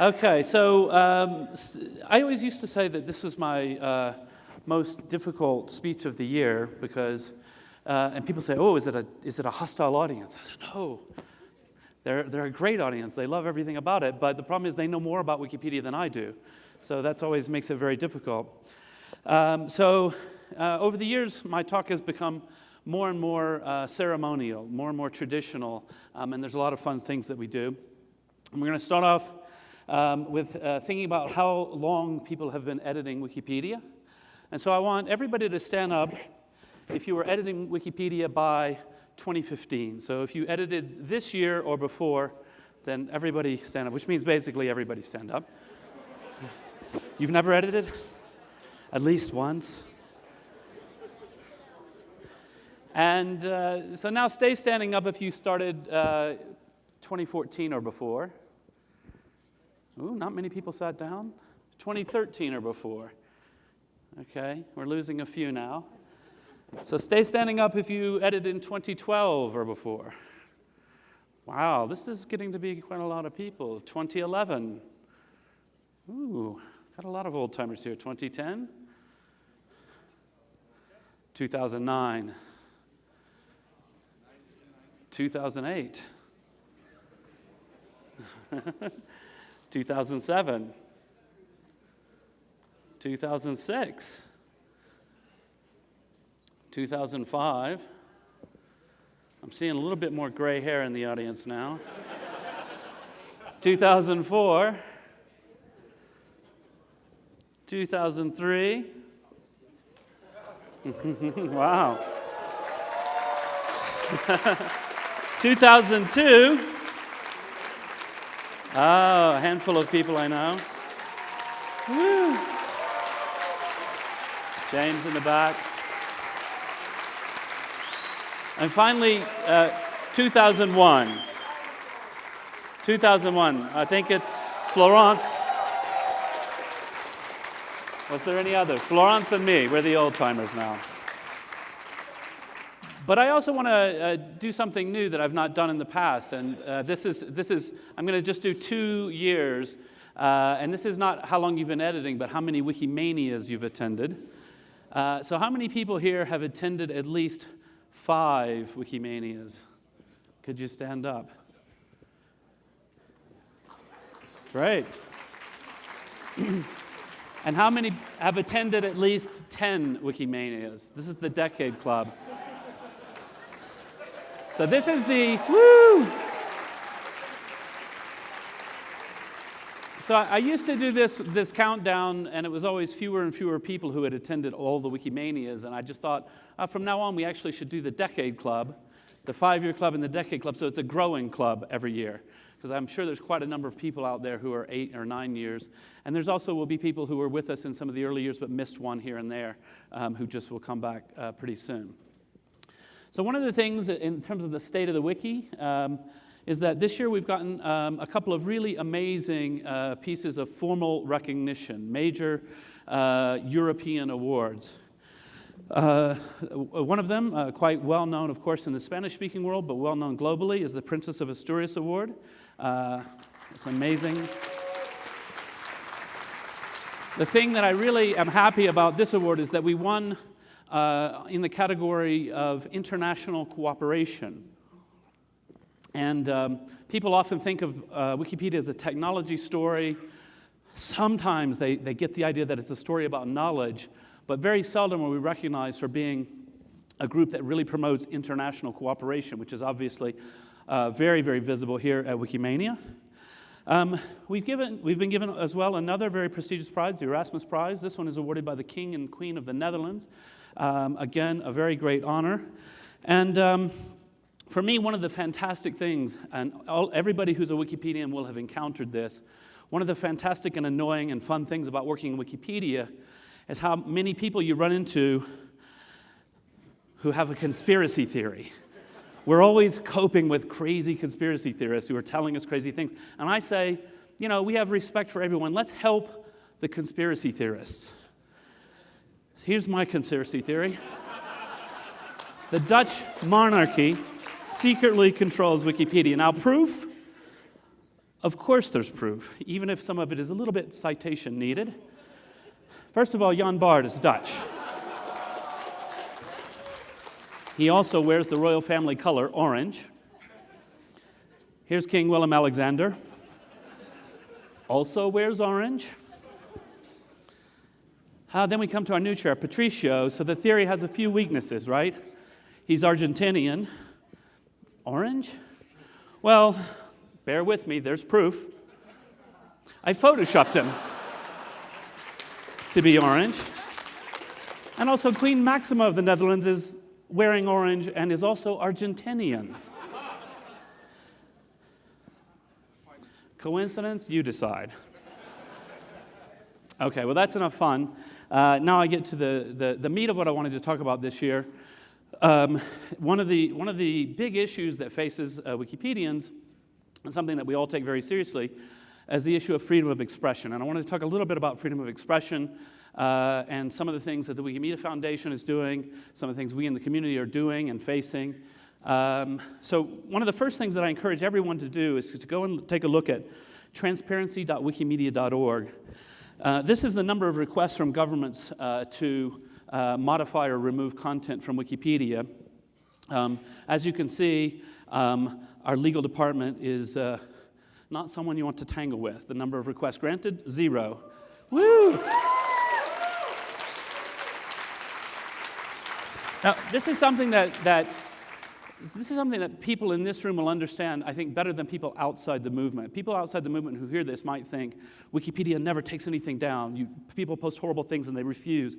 Okay, so um, I always used to say that this was my uh, most difficult speech of the year because, uh, and people say, oh, is it, a, is it a hostile audience? I said, no. They're, they're a great audience. They love everything about it, but the problem is they know more about Wikipedia than I do. So that's always makes it very difficult. Um, so uh, over the years, my talk has become more and more uh, ceremonial, more and more traditional, um, and there's a lot of fun things that we do. And we're going to start off um, with uh, thinking about how long people have been editing Wikipedia. And so I want everybody to stand up if you were editing Wikipedia by 2015. So if you edited this year or before, then everybody stand up, which means basically everybody stand up. You've never edited? At least once? And uh, so now stay standing up if you started uh, 2014 or before. Ooh, not many people sat down. 2013 or before. Okay, we're losing a few now. So stay standing up if you edited in 2012 or before. Wow, this is getting to be quite a lot of people. 2011. Ooh, got a lot of old timers here. 2010. 2009. 2008, 2007, 2006, 2005. I'm seeing a little bit more gray hair in the audience now. 2004, 2003. wow. 2002. Oh, a handful of people I know. Woo. James in the back. And finally, uh, 2001. 2001. I think it's Florence. Was there any other? Florence and me. We're the old timers now. But I also want to uh, do something new that I've not done in the past. And uh, this, is, this is, I'm going to just do two years. Uh, and this is not how long you've been editing, but how many Wikimanias you've attended. Uh, so, how many people here have attended at least five Wikimanias? Could you stand up? Great. and how many have attended at least 10 Wikimanias? This is the Decade Club. So this is the, woo! So I used to do this, this countdown, and it was always fewer and fewer people who had attended all the Wikimanias, and I just thought, uh, from now on, we actually should do the Decade Club, the five-year club and the Decade Club, so it's a growing club every year because I'm sure there's quite a number of people out there who are eight or nine years. And there's also will be people who were with us in some of the early years but missed one here and there um, who just will come back uh, pretty soon. So one of the things in terms of the state of the wiki um, is that this year we've gotten um, a couple of really amazing uh, pieces of formal recognition, major uh, European awards. Uh, one of them, uh, quite well known, of course, in the Spanish speaking world, but well known globally, is the Princess of Asturias Award. Uh, it's amazing. The thing that I really am happy about this award is that we won uh, in the category of international cooperation. And um, people often think of uh, Wikipedia as a technology story. Sometimes they, they get the idea that it's a story about knowledge, but very seldom are we recognized for being a group that really promotes international cooperation, which is obviously uh, very, very visible here at Wikimania. Um, we've, given, we've been given as well another very prestigious prize, the Erasmus Prize. This one is awarded by the King and Queen of the Netherlands. Um, again, a very great honor. And um, for me, one of the fantastic things, and all, everybody who's a Wikipedian will have encountered this, one of the fantastic and annoying and fun things about working in Wikipedia is how many people you run into who have a conspiracy theory. We're always coping with crazy conspiracy theorists who are telling us crazy things. And I say, you know, we have respect for everyone. Let's help the conspiracy theorists. Here's my conspiracy theory the Dutch monarchy secretly controls Wikipedia. Now, proof Of course, there's proof, even if some of it is a little bit citation needed. First of all, Jan Bart is Dutch. He also wears the royal family color, orange. Here's King Willem Alexander, also wears orange. Uh, then we come to our new chair, Patricio. So the theory has a few weaknesses, right? He's Argentinian. Orange? Well, bear with me, there's proof. I photoshopped him to be orange. And also, Queen Maxima of the Netherlands is wearing orange and is also Argentinian. Coincidence? You decide. Okay, well, that's enough fun. Uh, now I get to the, the, the, meat of what I wanted to talk about this year. Um, one, of the, one of the big issues that faces uh, Wikipedians, and something that we all take very seriously, is the issue of freedom of expression. And I wanted to talk a little bit about freedom of expression uh, and some of the things that the Wikimedia Foundation is doing, some of the things we in the community are doing and facing. Um, so one of the first things that I encourage everyone to do is to go and take a look at transparency.wikimedia.org. Uh, this is the number of requests from governments uh, to uh, modify or remove content from Wikipedia. Um, as you can see, um, our legal department is uh, not someone you want to tangle with. The number of requests granted, zero. Woo! Now, this is something that, that this is something that people in this room will understand, I think, better than people outside the movement. People outside the movement who hear this might think Wikipedia never takes anything down. You, people post horrible things and they refuse.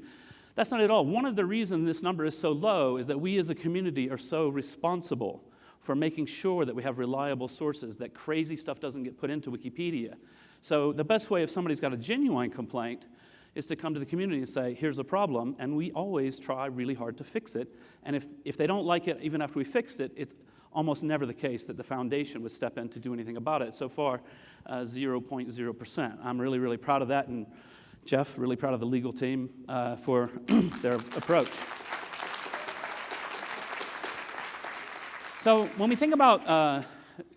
That's not at all. One of the reasons this number is so low is that we as a community are so responsible for making sure that we have reliable sources, that crazy stuff doesn't get put into Wikipedia. So the best way if somebody's got a genuine complaint is to come to the community and say, here's a problem, and we always try really hard to fix it. And if, if they don't like it, even after we fixed it, it's almost never the case that the foundation would step in to do anything about it. So far, 0.0%. Uh, I'm really, really proud of that, and Geoff, really proud of the legal team uh, for their approach. So when we think about uh,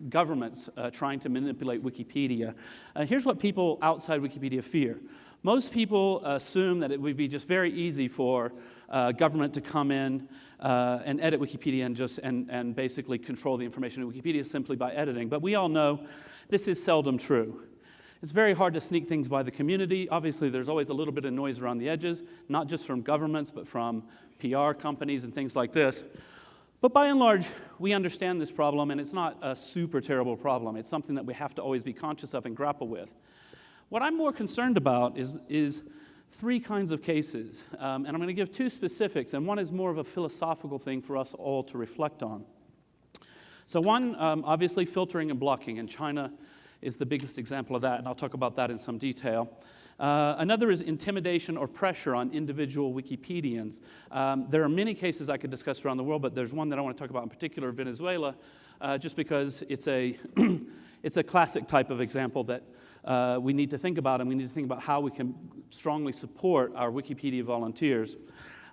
governments uh, trying to manipulate Wikipedia, uh, here's what people outside Wikipedia fear. Most people assume that it would be just very easy for uh, government to come in uh, and edit Wikipedia and just and, and basically control the information in Wikipedia simply by editing. But we all know this is seldom true. It's very hard to sneak things by the community. Obviously, there's always a little bit of noise around the edges, not just from governments, but from PR companies and things like this. But by and large, we understand this problem, and it's not a super terrible problem. It's something that we have to always be conscious of and grapple with. What I'm more concerned about is, is three kinds of cases, um, and I'm going to give two specifics, and one is more of a philosophical thing for us all to reflect on. So, one, um, obviously, filtering and blocking, and China is the biggest example of that, and I'll talk about that in some detail. Uh, another is intimidation or pressure on individual Wikipedians. Um, there are many cases I could discuss around the world, but there's one that I want to talk about in particular, Venezuela, uh, just because it's a, it's a classic type of example that uh, we need to think about, and we need to think about how we can strongly support our Wikipedia volunteers.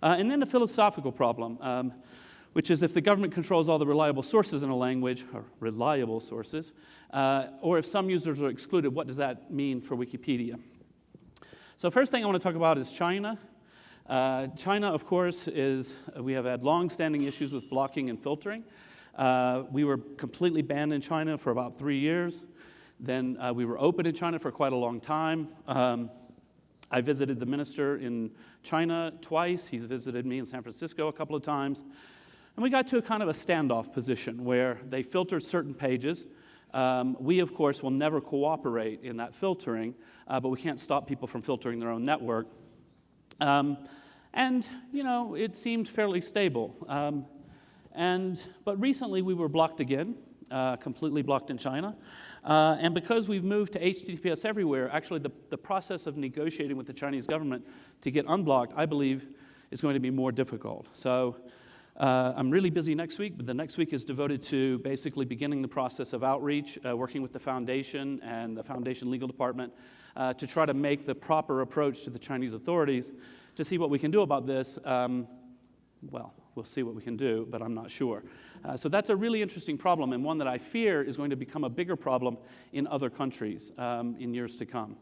Uh, and then a philosophical problem, um, which is if the government controls all the reliable sources in a language, or reliable sources, uh, or if some users are excluded, what does that mean for Wikipedia? So first thing I want to talk about is China. Uh, China, of course, is, we have had long-standing issues with blocking and filtering. Uh, we were completely banned in China for about three years. Then uh, we were open in China for quite a long time. Um, I visited the minister in China twice. He's visited me in San Francisco a couple of times. And we got to a kind of a standoff position where they filtered certain pages. Um, we, of course, will never cooperate in that filtering, uh, but we can't stop people from filtering their own network. Um, and, you know, it seemed fairly stable. Um, and, but recently we were blocked again, uh, completely blocked in China. Uh, and because we've moved to HTTPS everywhere, actually the, the process of negotiating with the Chinese government to get unblocked, I believe, is going to be more difficult. So uh, I'm really busy next week, but the next week is devoted to basically beginning the process of outreach, uh, working with the foundation and the foundation legal department uh, to try to make the proper approach to the Chinese authorities to see what we can do about this. Um, well, we'll see what we can do, but I'm not sure. Uh, so that's a really interesting problem and one that I fear is going to become a bigger problem in other countries um, in years to come.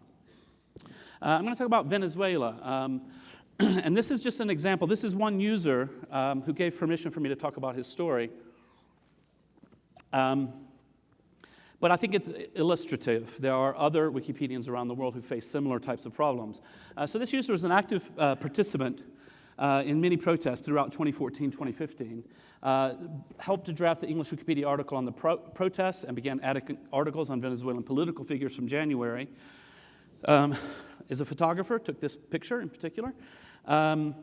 Uh, I'm going to talk about Venezuela. Um, and this is just an example. This is one user um, who gave permission for me to talk about his story. Um, but I think it's illustrative. There are other Wikipedians around the world who face similar types of problems. Uh, so this user is an active uh, participant uh, in many protests throughout 2014, 2015. Uh, helped to draft the English Wikipedia article on the pro protests and began adding articles on Venezuelan political figures from January. Um, is a photographer, took this picture in particular. Um,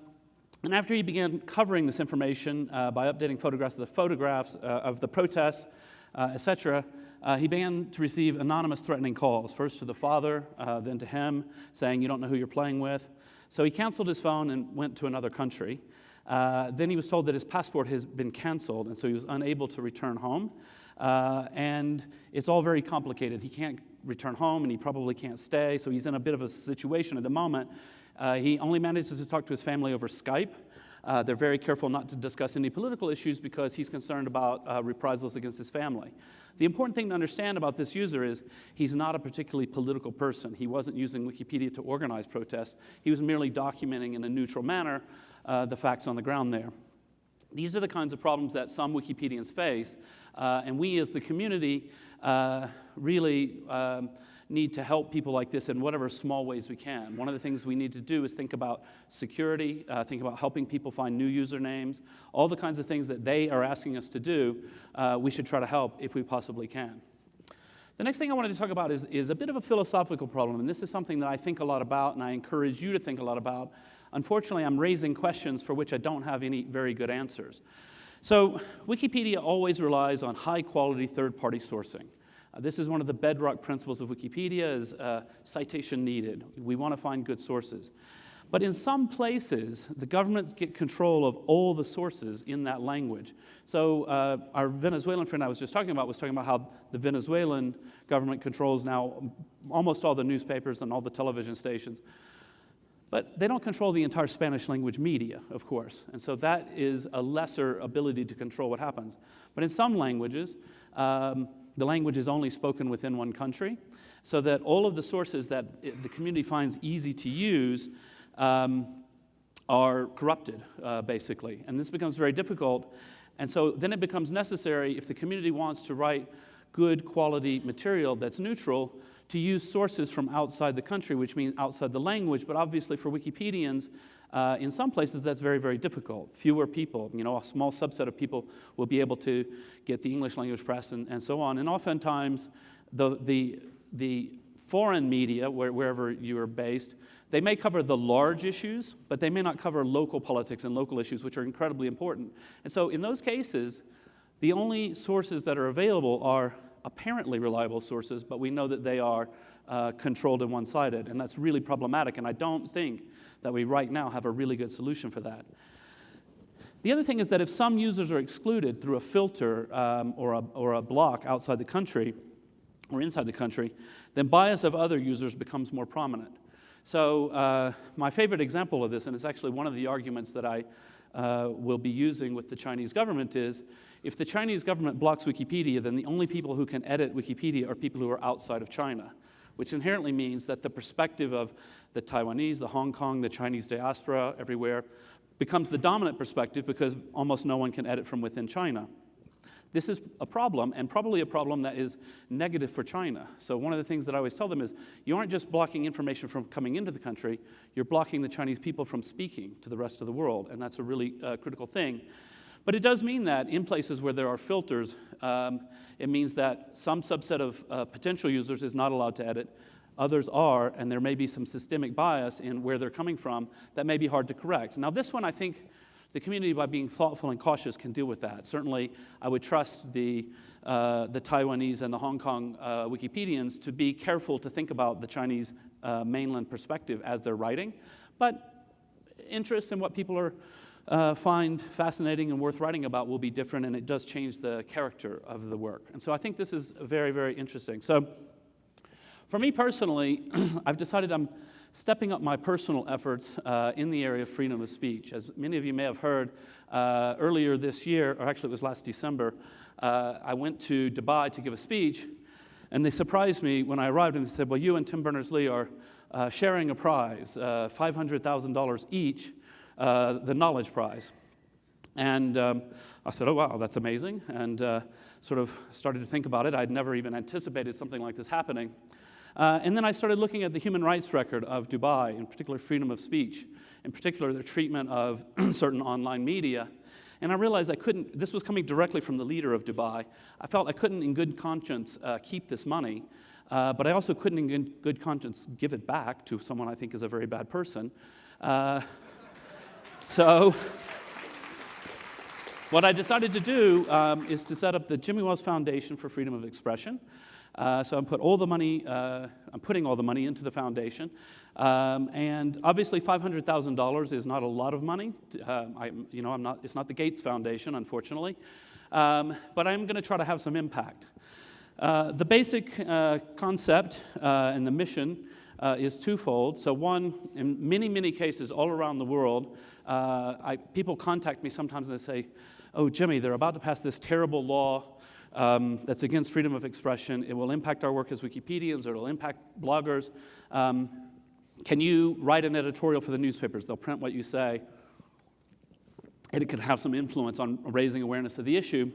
and after he began covering this information uh, by updating photographs of the photographs uh, of the protests, uh, etc., uh, he began to receive anonymous threatening calls, first to the father, uh, then to him, saying, You don't know who you're playing with. So he canceled his phone and went to another country. Uh, then he was told that his passport has been canceled, and so he was unable to return home. Uh, and it's all very complicated. He can't return home, and he probably can't stay, so he's in a bit of a situation at the moment. Uh, he only manages to talk to his family over Skype. Uh, they're very careful not to discuss any political issues because he's concerned about uh, reprisals against his family. The important thing to understand about this user is he's not a particularly political person. He wasn't using Wikipedia to organize protests. He was merely documenting in a neutral manner uh, the facts on the ground there. These are the kinds of problems that some Wikipedians face, uh, and we as the community uh, really um, need to help people like this in whatever small ways we can. One of the things we need to do is think about security, uh, think about helping people find new usernames, all the kinds of things that they are asking us to do, uh, we should try to help if we possibly can. The next thing I wanted to talk about is, is a bit of a philosophical problem, and this is something that I think a lot about, and I encourage you to think a lot about. Unfortunately, I'm raising questions for which I don't have any very good answers. So, Wikipedia always relies on high quality third party sourcing. This is one of the bedrock principles of Wikipedia is uh, citation needed. We want to find good sources. But in some places, the governments get control of all the sources in that language. So uh, our Venezuelan friend I was just talking about was talking about how the Venezuelan government controls now almost all the newspapers and all the television stations. But they don't control the entire Spanish language media, of course. And so that is a lesser ability to control what happens. But in some languages, um, the language is only spoken within one country, so that all of the sources that it, the community finds easy to use um, are corrupted, uh, basically. And this becomes very difficult. And so then it becomes necessary, if the community wants to write good quality material that's neutral, to use sources from outside the country, which means outside the language. But obviously, for Wikipedians, uh, in some places, that's very, very difficult. Fewer people, you know, a small subset of people will be able to get the English language press and, and so on. And oftentimes, the, the, the foreign media, where, wherever you are based, they may cover the large issues, but they may not cover local politics and local issues, which are incredibly important. And so, in those cases, the only sources that are available are apparently reliable sources, but we know that they are uh, controlled and one sided. And that's really problematic. And I don't think that we right now have a really good solution for that. The other thing is that if some users are excluded through a filter um, or, a, or a block outside the country or inside the country, then bias of other users becomes more prominent. So, uh, my favorite example of this, and it's actually one of the arguments that I uh, will be using with the Chinese government, is if the Chinese government blocks Wikipedia, then the only people who can edit Wikipedia are people who are outside of China which inherently means that the perspective of the Taiwanese, the Hong Kong, the Chinese diaspora everywhere becomes the dominant perspective because almost no one can edit from within China. This is a problem, and probably a problem that is negative for China. So, one of the things that I always tell them is you aren't just blocking information from coming into the country, you're blocking the Chinese people from speaking to the rest of the world, and that's a really uh, critical thing. But it does mean that in places where there are filters, um, it means that some subset of uh, potential users is not allowed to edit, others are, and there may be some systemic bias in where they're coming from that may be hard to correct. Now, this one, I think the community, by being thoughtful and cautious, can deal with that. Certainly, I would trust the, uh, the Taiwanese and the Hong Kong uh, Wikipedians to be careful to think about the Chinese uh, mainland perspective as they're writing. But interest in what people are uh, find fascinating and worth writing about will be different, and it does change the character of the work. And so I think this is very, very interesting. So for me personally, I've decided I'm stepping up my personal efforts uh, in the area of freedom of speech. As many of you may have heard, uh, earlier this year, or actually it was last December, uh, I went to Dubai to give a speech, and they surprised me when I arrived and they said, Well, you and Tim Berners Lee are uh, sharing a prize, uh, $500,000 each, uh, the Knowledge Prize. And um, I said, Oh, wow, that's amazing. And sort of started to think about it. I'd never even anticipated something like this happening. Uh, and then I started looking at the human rights record of Dubai, in particular freedom of speech, in particular their treatment of certain online media. And I realized I couldn't, this was coming directly from the leader of Dubai. I felt I couldn't, in good conscience, uh, keep this money, uh, but I also couldn't, in good conscience, give it back to someone I think is a very bad person. So, what I decided to do um, is to set up the Jimmy Wales Foundation for Freedom of Expression. Uh, so I'm put all the money, uh, I'm putting all the money into the foundation. Um, and obviously $500,000 is not a lot of money. Uh, I, you know, I'm not, it's not the Gates Foundation, unfortunately. Um, but I'm going to try to have some impact. Uh, the basic uh, concept uh, and the mission is twofold. So one, in many, many cases all around the world, I, people contact me sometimes and they say, oh, Jimmy, they're about to pass this terrible law um, that's against freedom of expression. It will impact our work as Wikipedians, or it'll impact bloggers. Um, can you write an editorial for the newspapers? They'll print what you say, and it can have some influence on raising awareness of the issue.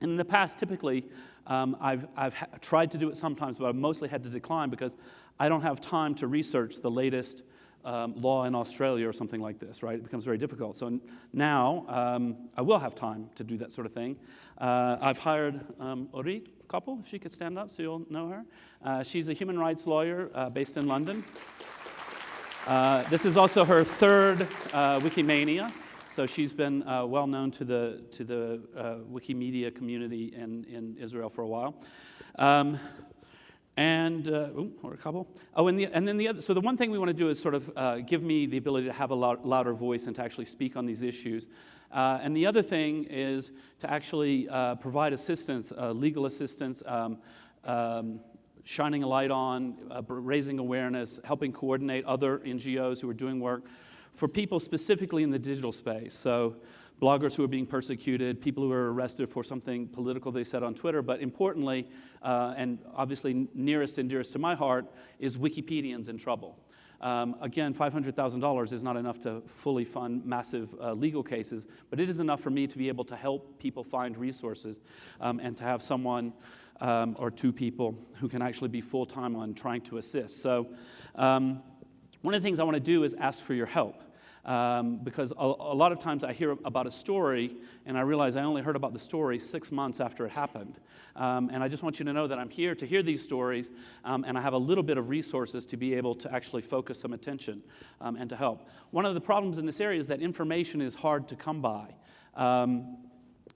And in the past, typically, um, I've, I've tried to do it sometimes, but I've mostly had to decline because I don't have time to research the latest um, law in Australia or something like this, right? It becomes very difficult. So now um, I will have time to do that sort of thing. Uh, I've hired um, Orit Kopel, if she could stand up so you'll know her. Uh, she's a human rights lawyer uh, based in London. Uh, this is also her third uh, Wikimania. So she's been uh, well known to the, to the Wikimedia community in, in Israel for a while. And uh, ooh, or a couple. Oh, and, the, and then the other. So the one thing we want to do is sort of uh, give me the ability to have a loud, louder voice and to actually speak on these issues. Uh, and the other thing is to actually uh, provide assistance, uh, legal assistance, um, um, shining a light on, uh, raising awareness, helping coordinate other NGOs who are doing work for people specifically in the digital space. So bloggers who are being persecuted, people who are arrested for something political they said on Twitter, but importantly, uh, and obviously nearest and dearest to my heart, is Wikipedians in trouble. Um, again, $500,000 is not enough to fully fund massive uh, legal cases, but it is enough for me to be able to help people find resources um, and to have someone um, or two people who can actually be full time on trying to assist. So, um, one of the things I want to do is ask for your help. Um, because a, a, lot of times I hear about a story and I realize I only heard about the story six months after it happened. Um, and I just want you to know that I'm here to hear these stories um, and I have a little bit of resources to be able to actually focus some attention um, and to help. One of the problems in this area is that information is hard to come by.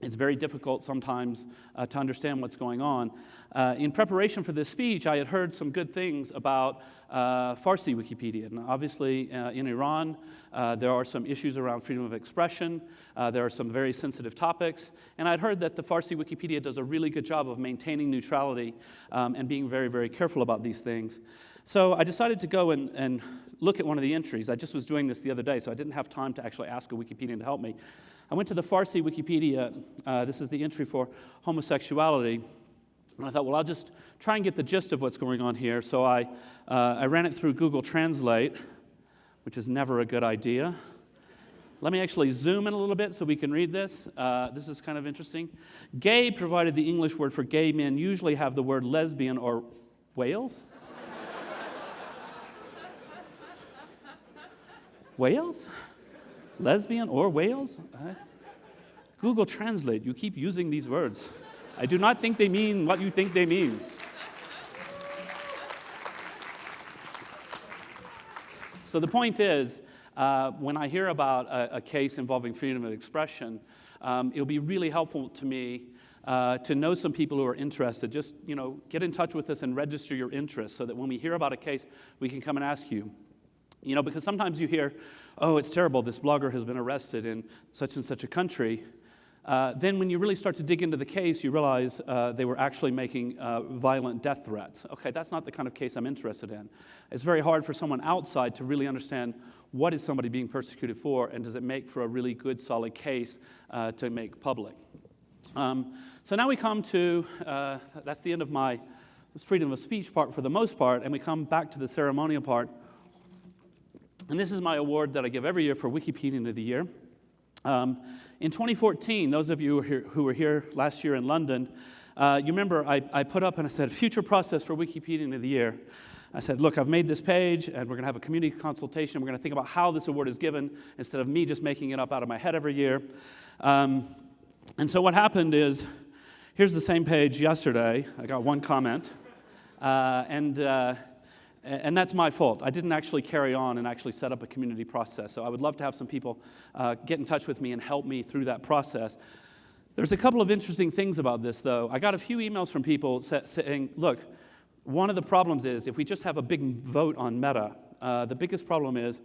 It's very difficult sometimes uh, to understand what's going on. Uh, in preparation for this speech, I had heard some good things about uh, Farsi Wikipedia. And obviously, uh, in Iran, uh, there are some issues around freedom of expression. Uh, there are some very sensitive topics. And I'd heard that the Farsi Wikipedia does a really good job of maintaining neutrality um, and being very, very careful about these things. So I decided to go and, and look at one of the entries. I just was doing this the other day, so I didn't have time to actually ask a Wikipedian to help me. I went to the Farsi Wikipedia. Uh, this is the entry for homosexuality. And I thought, well, I'll just try and get the gist of what's going on here. So I, uh, I ran it through Google Translate, which is never a good idea. Let me actually zoom in a little bit so we can read this. Uh, this is kind of interesting. Gay provided the English word for gay men usually have the word lesbian or whales. whales? Lesbian or whales? Uh, Google Translate, you keep using these words. I do not think they mean what you think they mean. So the point is, uh, when I hear about a, a, case involving freedom of expression, um, it'll be really helpful to me uh, to know some people who are interested. Just you know, get in touch with us and register your interest so that when we hear about a case, we can come and ask you. You know, because sometimes you hear, oh, it's terrible, this blogger has been arrested in such and such a country. Uh, then, when you really start to dig into the case, you realize uh, they were actually making uh, violent death threats. Okay, that's not the kind of case I'm interested in. It's very hard for someone outside to really understand what is somebody being persecuted for, and does it make for a really good, solid case uh, to make public. Um, so now we come to uh, that's the end of my freedom of speech part for the most part, and we come back to the ceremonial part. And this is my award that I give every year for Wikipedian of the Year. Um, in 2014, those of you who were here, who were here last year in London, uh, you remember I, I, put up and I said, future process for Wikipedian of the Year. I said, look, I've made this page and we're going to have a community consultation. We're going to think about how this award is given instead of me just making it up out of my head every year. Um, and so what happened is, here's the same page yesterday. I got one comment. Uh, and uh, and that's my fault. I didn't actually carry on and actually set up a community process. So I would love to have some people uh, get in touch with me and help me through that process. There's a couple of interesting things about this, though. I got a few emails from people saying, look, one of the problems is if we just have a big vote on Meta, uh, the biggest problem is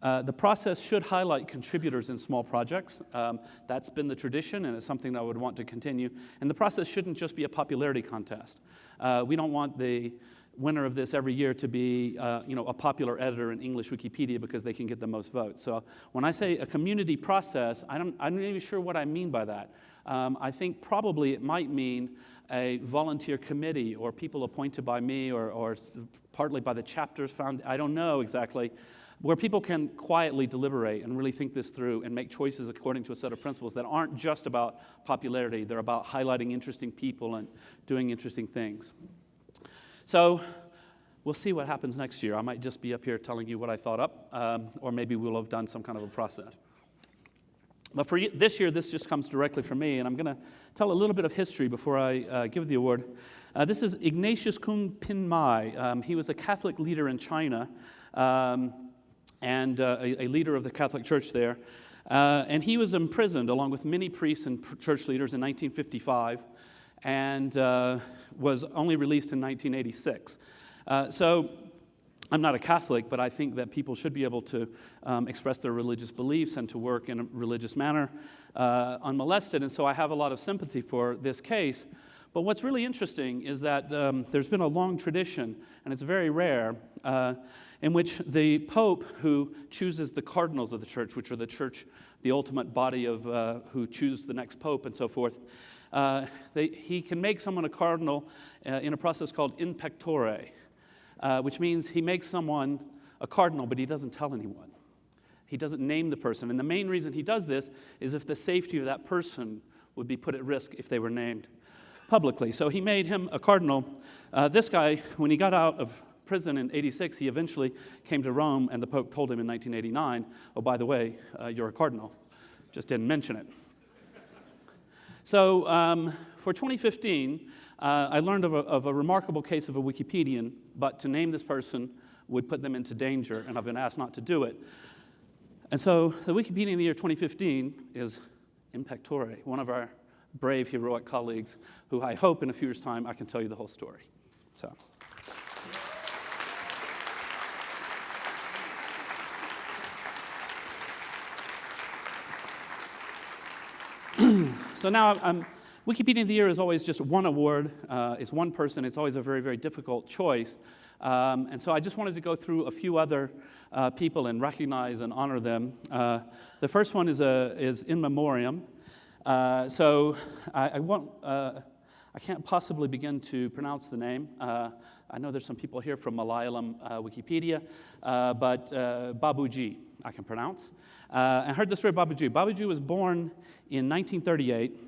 uh, the process should highlight contributors in small projects. Um, that's been the tradition, and it's something that I would want to continue. And the process shouldn't just be a popularity contest. Uh, we don't want the winner of this every year to be uh, you know, a popular editor in English Wikipedia because they can get the most votes. So when I say a community process, I don't, I'm not even sure what I mean by that. Um, I think probably it might mean a volunteer committee or people appointed by me or, or partly by the chapters found, I don't know exactly, where people can quietly deliberate and really think this through and make choices according to a set of principles that aren't just about popularity, they're about highlighting interesting people and doing interesting things. So we'll see what happens next year. I might just be up here telling you what I thought up, um, or maybe we'll have done some kind of a process. But for this year, this just comes directly from me, and I'm going to tell a little bit of history before I uh, give the award. Uh, this is Ignatius Kung Pin Mei. Um, he was a Catholic leader in China um, and uh, a, a, leader of the Catholic Church there. Uh, and he was imprisoned along with many priests and church leaders in 1955 and uh, was only released in 1986. Uh, so I'm not a Catholic, but I think that people should be able to um, express their religious beliefs and to work in a religious manner uh, unmolested. And so I have a lot of sympathy for this case. But what's really interesting is that um, there's been a long tradition, and it's very rare, uh, in which the Pope, who chooses the cardinals of the church, which are the church, the ultimate body of uh, who choose the next Pope and so forth, uh, they, he can make someone a cardinal uh, in a process called in pectore, uh, which means he makes someone a cardinal, but he doesn't tell anyone. He doesn't name the person. And the main reason he does this is if the safety of that person would be put at risk if they were named publicly. So he made him a cardinal. Uh, this guy, when he got out of prison in 86, he eventually came to Rome, and the Pope told him in 1989, Oh, by the way, uh, you're a cardinal. Just didn't mention it. So um, for 2015, uh, I learned of a, of a, remarkable case of a Wikipedian, but to name this person would put them into danger, and I've been asked not to do it. And so the Wikipedian of the year 2015 is in pectore, one of our brave, heroic colleagues, who I hope in a few years' time I can tell you the whole story. So. So now um, Wikipedia of the Year is always just one award. Uh, it's one person. It's always a very, very difficult choice. Um, and so I just wanted to go through a few other uh, people and recognize and honor them. Uh, the first one is, a, is in memoriam. Uh, so I, I, uh, I can't possibly begin to pronounce the name. Uh, I know there's some people here from Malayalam uh, Wikipedia, uh, but uh, Babuji I can pronounce. I heard the story of Babuji. Babuji was born in 1938,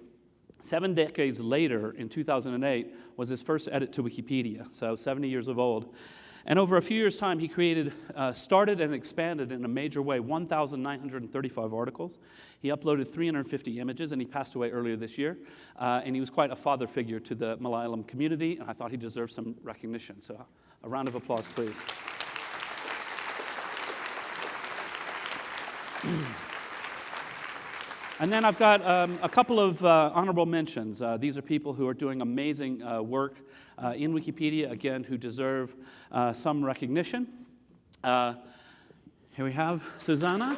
seven decades later, in 2008, was his first edit to Wikipedia, so 70 years of old. And over a few years' time, he created, uh, started and expanded in a major way 1,935 articles. He uploaded 350 images, and he passed away earlier this year. Uh, and he was quite a father figure to the Malayalam community, and I thought he deserved some recognition. So a round of applause, please. And then I've got um, a couple of uh, honorable mentions. Uh, these are people who are doing amazing uh, work uh, in Wikipedia, again, who deserve uh, some recognition. Uh, here we have Susanna.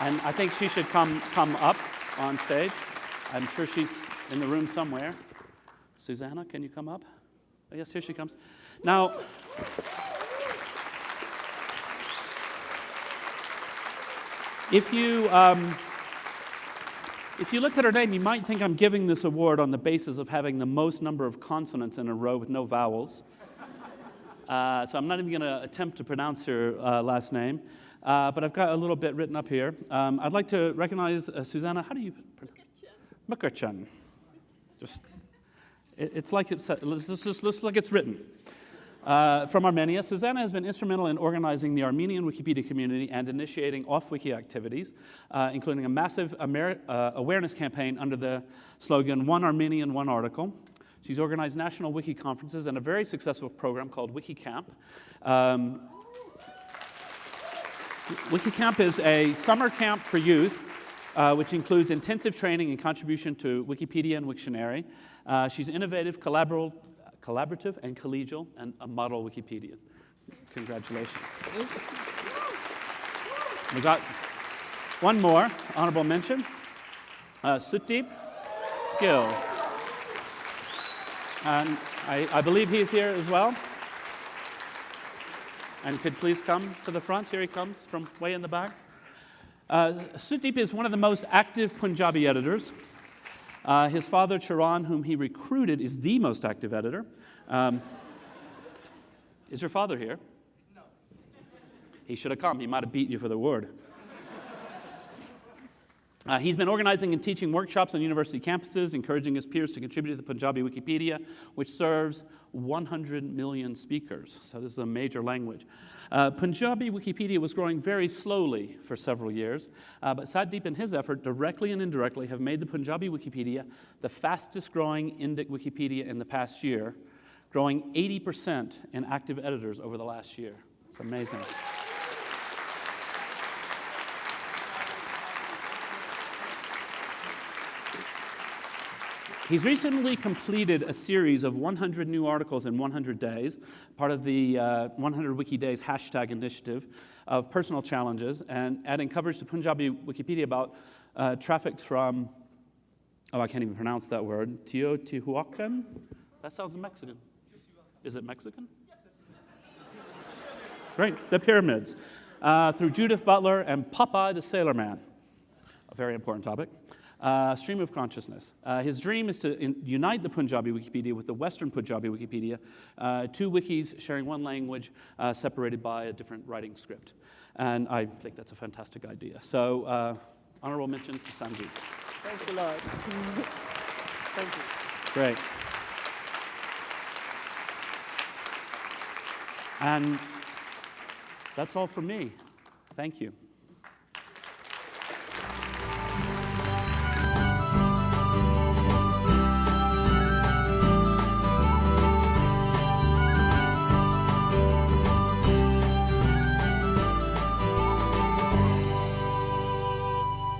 And I think she should come, come up on stage. I'm sure she's in the room somewhere. Susanna, can you come up? Oh, yes, here she comes. Now, if you, um, if you look at her name, you might think I'm giving this award on the basis of having the most number of consonants in a row with no vowels. Uh, so I'm not even going to attempt to pronounce her uh, last name. Uh, but I've got a little bit written up here. Um, I'd like to recognize uh, Susanna. How do you? Mkrtchyan. Just, it, it's like it's, it's just, just like it's written. Uh, from Armenia, Susanna has been instrumental in organizing the Armenian Wikipedia community and initiating off-wiki activities, uh, including a massive uh, awareness campaign under the slogan, One Armenian, One Article. She's organized national wiki conferences and a very successful program called WikiCamp. Um, WikiCamp is a summer camp for youth, uh, which includes intensive training and contribution to Wikipedia and Wiktionary. Uh, she's innovative, collaborative, collaborative and collegial, and a model Wikipedia. Congratulations. We got one more honorable mention. Uh, Satdeep Gill. And I, I believe he's here as well. And could please come to the front. Here he comes from way in the back. Uh, Sutdeep is one of the most active Punjabi editors. Uh, his father, Charan, whom he recruited, is the most active editor. Um, is your father here? No. He should have come. He might have beat you for the word. Uh, he's been organizing and teaching workshops on university campuses, encouraging his peers to contribute to the Punjabi Wikipedia, which serves 100 million speakers. So this is a major language. Uh, Punjabi Wikipedia was growing very slowly for several years, uh, but Satdeep and his effort, directly and indirectly, have made the Punjabi Wikipedia the fastest growing Indic Wikipedia in the past year, growing 80% in active editors over the last year. It's amazing. He's recently completed a series of 100 new articles in 100 days, part of the uh, 100 Wiki Days hashtag initiative of personal challenges, and adding coverage to Punjabi Wikipedia about uh, traffics from, oh, I can't even pronounce that word, Teotihuacan? That sounds Mexican. Is it Mexican? Great, the pyramids. Uh, through Judith Butler and Popeye the Sailor Man. A very important topic uh, stream of consciousness. Uh, his dream is to in, unite the Punjabi Wikipedia with the Western Punjabi Wikipedia, uh, two wikis sharing one language, uh, separated by a different writing script. And I think that's a fantastic idea. So, uh, honorable mention to Sanjeev. Thanks a lot. Thank you. Great. And that's all from me. Thank you.